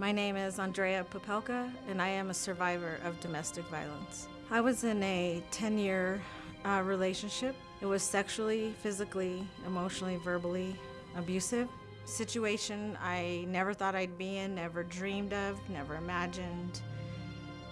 My name is Andrea Popelka, and I am a survivor of domestic violence. I was in a 10 year uh, relationship. It was sexually, physically, emotionally, verbally abusive. Situation I never thought I'd be in, never dreamed of, never imagined.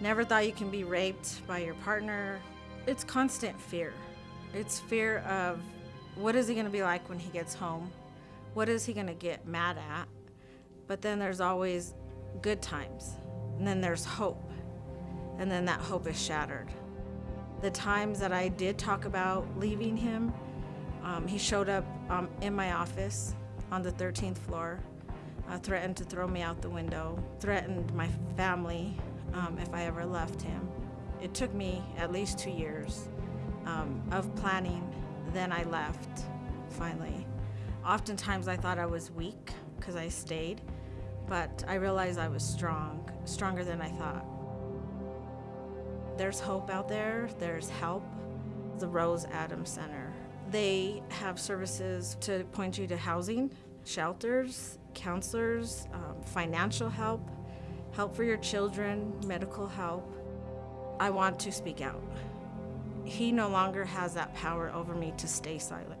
Never thought you can be raped by your partner. It's constant fear. It's fear of what is he going to be like when he gets home? What is he going to get mad at? But then there's always good times. And then there's hope. And then that hope is shattered. The times that I did talk about leaving him, um, he showed up um, in my office on the 13th floor, uh, threatened to throw me out the window, threatened my family um, if I ever left him. It took me at least two years um, of planning. Then I left, finally. Oftentimes I thought I was weak because I stayed, but I realized I was strong, stronger than I thought. There's hope out there, there's help. The Rose Adams Center. They have services to point you to housing, shelters, counselors, um, financial help, help for your children, medical help. I want to speak out. He no longer has that power over me to stay silent.